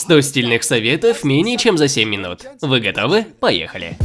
100 стильных советов менее чем за 7 минут. Вы готовы? Поехали!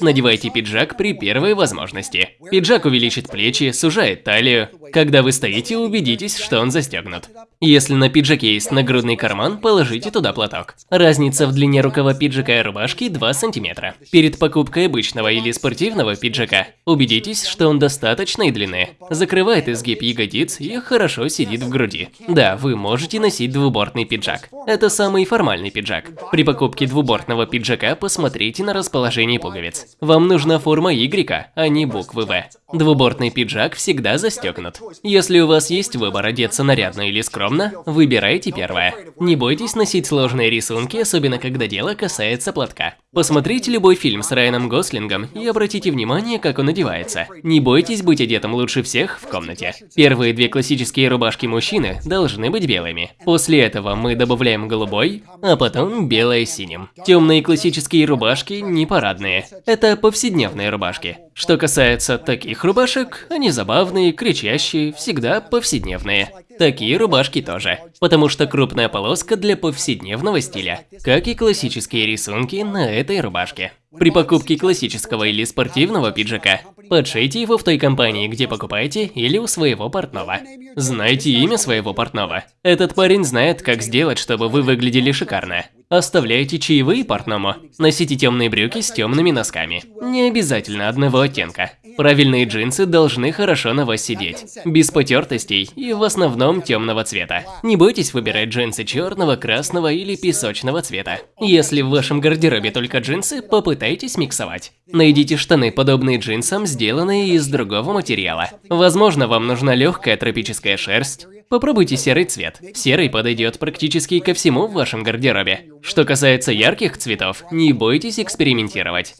Надевайте пиджак при первой возможности. Пиджак увеличит плечи, сужает талию. Когда вы стоите, убедитесь, что он застегнут. Если на пиджаке есть нагрудный карман, положите туда платок. Разница в длине рукава пиджака и рубашки 2 см. Перед покупкой обычного или спортивного пиджака, убедитесь, что он достаточной длины. Закрывает изгиб ягодиц и хорошо сидит в груди. Да, вы можете носить двубортный пиджак. Это самый формальный пиджак. При покупке двубортного пиджака посмотрите на расположение пуговиц. Вам нужна форма Y, а не буквы В. Двубортный пиджак всегда застегнут. Если у вас есть выбор одеться нарядно или скромно, выбирайте первое. Не бойтесь носить сложные рисунки, особенно когда дело касается платка. Посмотрите любой фильм с Райаном Гослингом и обратите внимание, как он одевается. Не бойтесь быть одетым лучше всех в комнате. Первые две классические рубашки мужчины должны быть белыми. После этого мы добавляем голубой, а потом белое синим. Темные классические рубашки не парадные. Это повседневные рубашки. Что касается таких рубашек, они забавные, кричащие, всегда повседневные. Такие рубашки тоже, потому что крупная полоска для повседневного стиля, как и классические рисунки на этой рубашке. При покупке классического или спортивного пиджака, подшейте его в той компании, где покупаете, или у своего портного. Знайте имя своего портного. Этот парень знает, как сделать, чтобы вы выглядели шикарно. Оставляйте чаевые портному. Носите темные брюки с темными носками. Не обязательно одного оттенка. Правильные джинсы должны хорошо на вас сидеть, без потертостей и в основном темного цвета. Не бойтесь выбирать джинсы черного, красного или песочного цвета. Если в вашем гардеробе только джинсы, попытайтесь миксовать. Найдите штаны, подобные джинсам, сделанные из другого материала. Возможно, вам нужна легкая тропическая шерсть, Попробуйте серый цвет. Серый подойдет практически ко всему в вашем гардеробе. Что касается ярких цветов, не бойтесь экспериментировать.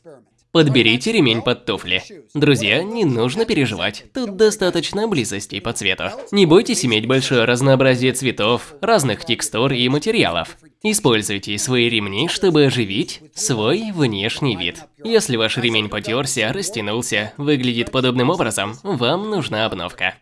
Подберите ремень под туфли. Друзья, не нужно переживать, тут достаточно близости по цвету. Не бойтесь иметь большое разнообразие цветов, разных текстур и материалов. Используйте свои ремни, чтобы оживить свой внешний вид. Если ваш ремень потерся, растянулся, выглядит подобным образом, вам нужна обновка.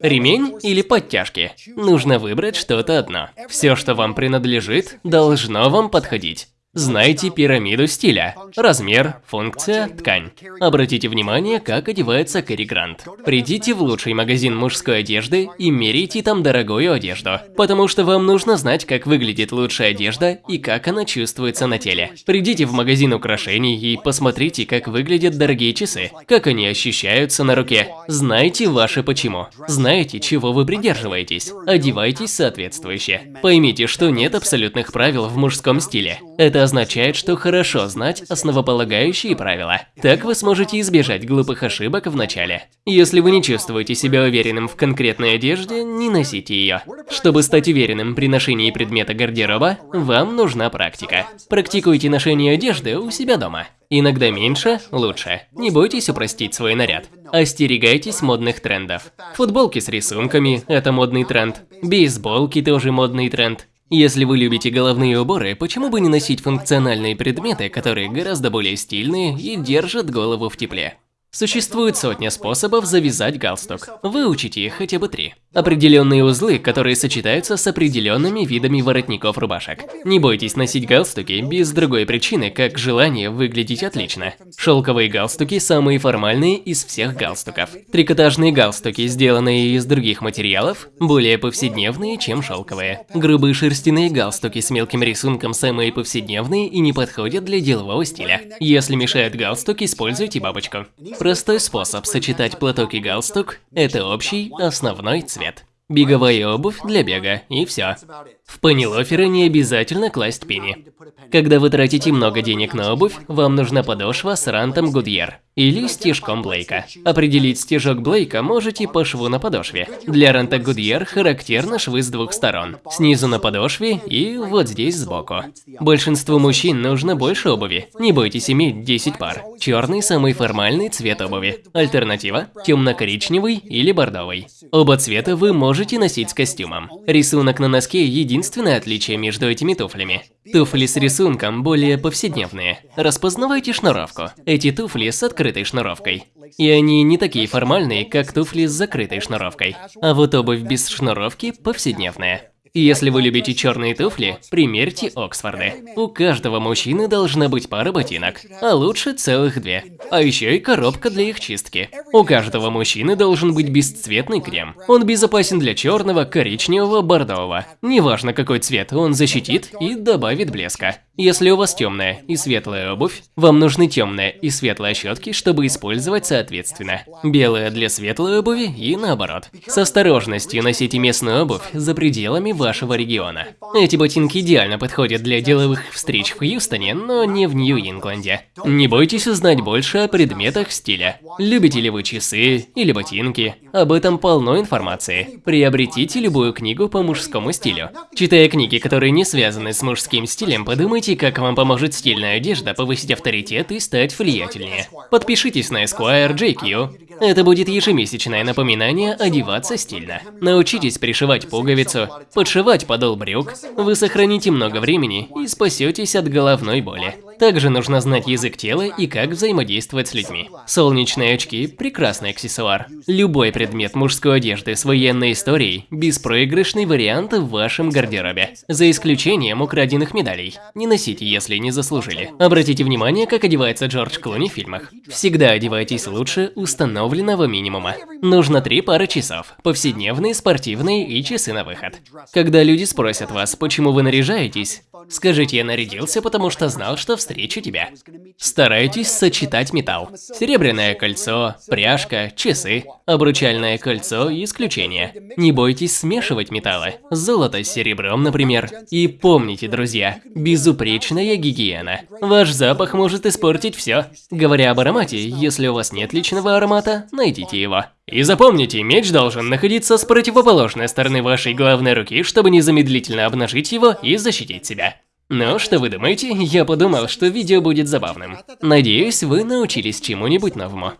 Ремень или подтяжки? Нужно выбрать что-то одно. Все, что вам принадлежит, должно вам подходить. Знайте пирамиду стиля. Размер, функция, ткань. Обратите внимание, как одевается Кэрри Грант. Придите в лучший магазин мужской одежды и мерите там дорогую одежду. Потому что вам нужно знать, как выглядит лучшая одежда и как она чувствуется на теле. Придите в магазин украшений и посмотрите, как выглядят дорогие часы. Как они ощущаются на руке. Знайте ваше почему. Знаете, чего вы придерживаетесь. Одевайтесь соответствующе. Поймите, что нет абсолютных правил в мужском стиле. Это означает, что хорошо знать основополагающие правила. Так вы сможете избежать глупых ошибок в начале. Если вы не чувствуете себя уверенным в конкретной одежде, не носите ее. Чтобы стать уверенным при ношении предмета гардероба, вам нужна практика. Практикуйте ношение одежды у себя дома. Иногда меньше – лучше. Не бойтесь упростить свой наряд. Остерегайтесь модных трендов. Футболки с рисунками – это модный тренд. Бейсболки – тоже модный тренд. Если вы любите головные уборы, почему бы не носить функциональные предметы, которые гораздо более стильные и держат голову в тепле? Существует сотня способов завязать галстук. Выучите их хотя бы три. Определенные узлы, которые сочетаются с определенными видами воротников рубашек. Не бойтесь носить галстуки без другой причины, как желание выглядеть отлично. Шелковые галстуки самые формальные из всех галстуков. Трикотажные галстуки, сделанные из других материалов, более повседневные, чем шелковые. Грубые шерстяные галстуки с мелким рисунком самые повседневные и не подходят для делового стиля. Если мешает галстук, используйте бабочку. Простой способ сочетать платок и галстук – это общий основной цвет. Беговая обувь для бега, и все. В панилоферы не обязательно класть пени. Когда вы тратите много денег на обувь, вам нужна подошва с рантом Гудьер или стежком Блейка. Определить стежок Блейка можете по шву на подошве. Для ранта Гудьер характерны швы с двух сторон. Снизу на подошве и вот здесь сбоку. Большинству мужчин нужно больше обуви. Не бойтесь иметь 10 пар. Черный – самый формальный цвет обуви. Альтернатива – темно-коричневый или бордовый. Оба цвета вы можете носить с костюмом. Рисунок на носке – единственный единственное отличие между этими туфлями. Туфли с рисунком более повседневные. Распознавайте шнуровку. Эти туфли с открытой шнуровкой. И они не такие формальные, как туфли с закрытой шнуровкой. А вот обувь без шнуровки повседневная. Если вы любите черные туфли, примерьте Оксфорды. У каждого мужчины должна быть пара ботинок, а лучше целых две. А еще и коробка для их чистки. У каждого мужчины должен быть бесцветный крем. Он безопасен для черного, коричневого, бордового. Неважно какой цвет, он защитит и добавит блеска. Если у вас темная и светлая обувь, вам нужны темная и светлая щетки, чтобы использовать соответственно. Белая для светлой обуви и наоборот. С осторожностью носите местную обувь за пределами вашего региона. Эти ботинки идеально подходят для деловых встреч в Хьюстоне, но не в Нью-Ингланде. Не бойтесь узнать больше о предметах стиля. Любите ли вы часы или ботинки? Об этом полно информации. Приобретите любую книгу по мужскому стилю. Читая книги, которые не связаны с мужским стилем, подумайте Узнаете, как вам поможет стильная одежда повысить авторитет и стать влиятельнее. Подпишитесь на Esquire JQ. Это будет ежемесячное напоминание одеваться стильно. Научитесь пришивать пуговицу, подшивать подол брюк. Вы сохраните много времени и спасетесь от головной боли. Также нужно знать язык тела и как взаимодействовать с людьми. Солнечные очки – прекрасный аксессуар. Любой предмет мужской одежды с военной историей – беспроигрышный вариант в вашем гардеробе. За исключением украденных медалей. Не носите, если не заслужили. Обратите внимание, как одевается Джордж Клуни в фильмах. Всегда одевайтесь лучше установленного минимума. Нужно три пары часов – повседневные, спортивные и часы на выход. Когда люди спросят вас, почему вы наряжаетесь, скажите «я нарядился, потому что знал, что встречу тебя». Старайтесь сочетать металл. Серебряное кольцо, пряжка, часы, обручальное кольцо – исключение. Не бойтесь смешивать металлы. Золото с серебром, например. И помните, друзья, безупречная гигиена. Ваш запах может испортить все. Говоря об аромате, если у вас нет личного аромата, найдите его. И запомните, меч должен находиться с противоположной стороны вашей главной руки, чтобы незамедлительно обнажить его и защитить себя. Ну, что вы думаете? Я подумал, что видео будет забавным. Надеюсь, вы научились чему-нибудь новому.